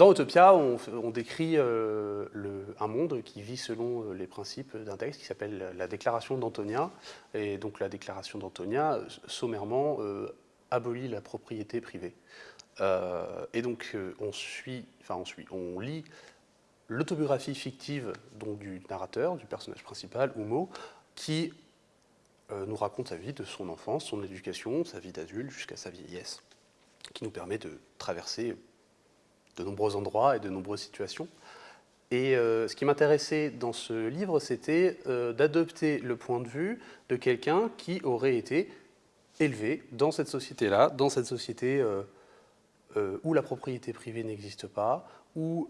Dans Utopia, on, décrit euh, un monde qui vit selon euh, les principes d'un texte qui s'appelle la Déclaration d'Antonia. Et donc la Déclaration d'Antonia, sommairement, euh, abolit la propriété privée. Et donc on suit, enfin on suit, on lit l'autobiographie fictive donc, du narrateur, du personnage principal, Humo, qui nous raconte sa vie de son enfance, son éducation, sa vie d'adulte jusqu'à sa vieillesse, qui nous permet de traverser de nombreux endroits et de nombreuses situations. Et euh, ce qui m'intéressait dans ce livre, c'était euh, d'adopter le point de vue de quelqu'un qui aurait été élevé dans cette société-là, dans cette société euh, où la propriété privée n'existe pas, où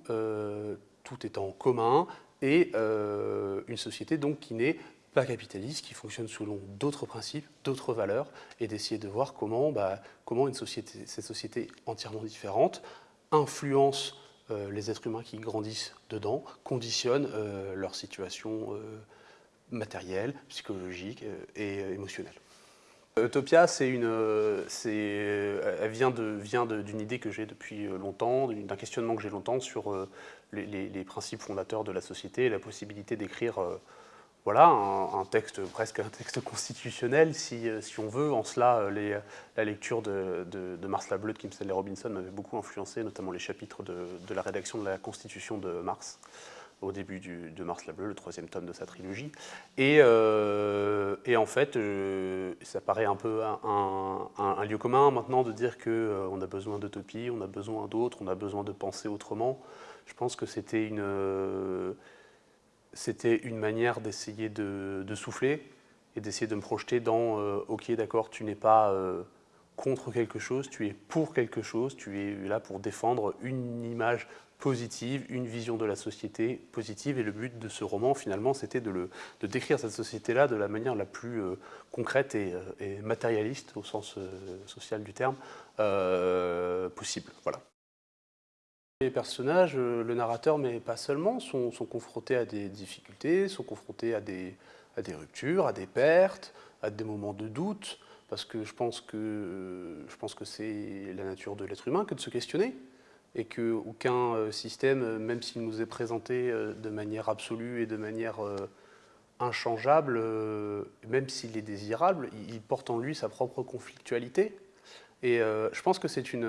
tout est en commun, et une société donc qui n'est pas capitaliste, qui fonctionne selon d'autres principes, d'autres valeurs, et d'essayer de voir comment, bah, comment une société, cette société entièrement différente influence euh, les êtres humains qui grandissent dedans, conditionne euh, leur situation euh, matérielle, psychologique et émotionnelle. Utopia, une, elle vient d'une vient idée que j'ai depuis longtemps, d'un questionnement que j'ai longtemps sur les, principes fondateurs de la société et la possibilité d'écrire voilà, un, texte, presque un texte constitutionnel, si, si on veut. En cela, les, la lecture de, de, Mars la Bleue de Kim Stanley Robinson m'avait beaucoup influencé, notamment les chapitres de, de, la rédaction de la Constitution de Mars, au début de Mars la Bleue, le troisième tome de sa trilogie. Et, euh, et en fait, euh, ça paraît un peu un, un, lieu commun maintenant de dire qu'on euh, a besoin d'utopie, on a besoin d'autres, on a besoin de penser autrement. Je pense que c'était une euh, c'était une manière d'essayer de, souffler et d'essayer de me projeter dans euh, ok d'accord tu n'es pas euh, contre quelque chose, tu es pour quelque chose, tu es là pour défendre une image positive, une vision de la société positive et le but de ce roman finalement c'était de, décrire cette société-là de la manière la plus euh, concrète et, et, matérialiste au sens social du terme possible. Voilà. Les personnages, euh, le narrateur, mais pas seulement, sont, confrontés à des difficultés, sont confrontés à des, ruptures, à des pertes, à des moments de doute, parce que je pense que, je pense que c'est la nature de l'être humain que de se questionner, et qu'aucun euh, système, même s'il nous est présenté euh, de manière absolue et de manière inchangeable, même s'il est désirable, il porte en lui sa propre conflictualité. Et je pense que c'est une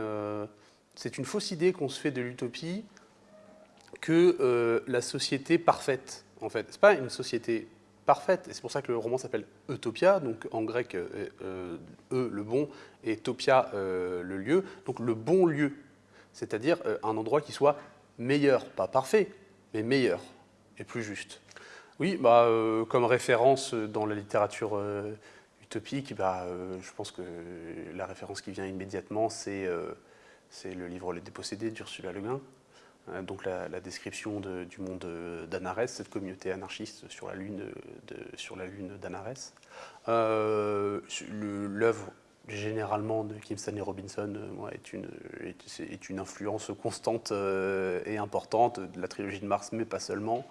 c'est une fausse idée qu'on se fait de l'utopie que euh, la société parfaite, en fait. Ce n'est pas une société parfaite, et c'est pour ça que le roman s'appelle Utopia, donc en grec, euh, euh, E, le bon, et Topia, le lieu, donc le bon lieu, c'est-à-dire un endroit qui soit meilleur, pas parfait, mais meilleur et plus juste. Oui, bah, comme référence dans la littérature utopique, bah, je pense que la référence qui vient immédiatement, c'est c'est le livre Les Dépossédés d'Ursula Le Guin, euh, donc la, description de, du monde d'Anarès, cette communauté anarchiste sur la lune, de. Euh, L'œuvre généralement de Kim Stanley Robinson euh, est, une, influence constante euh, et importante de la trilogie de Mars, mais pas seulement.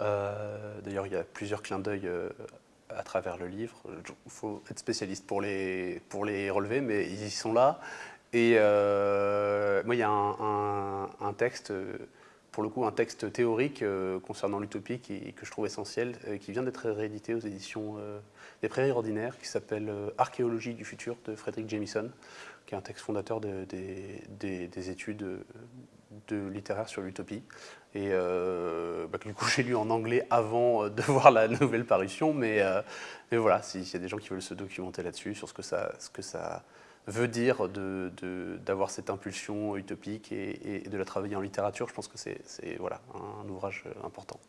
Euh, D'ailleurs, il y a plusieurs clins d'œil euh, à travers le livre. Il faut être spécialiste pour les, pour les relever, mais ils y sont là. Et euh, moi, il y a un, texte, pour le coup, un texte théorique euh, concernant l'utopie que je trouve essentiel, euh, qui vient d'être réédité aux éditions euh, des Prairies Ordinaires, qui s'appelle euh, Archéologie du futur de Frédéric Jamison, qui est un texte fondateur de, de, de, des études de littéraire sur l'utopie. Et euh, bah, du coup, j'ai lu en anglais avant de voir la nouvelle parution, mais, mais voilà, s'il y a des gens qui veulent se documenter là-dessus, sur ce que ça, ce que ça veut dire d'avoir cette impulsion utopique et, de la travailler en littérature, je pense que c'est un ouvrage important.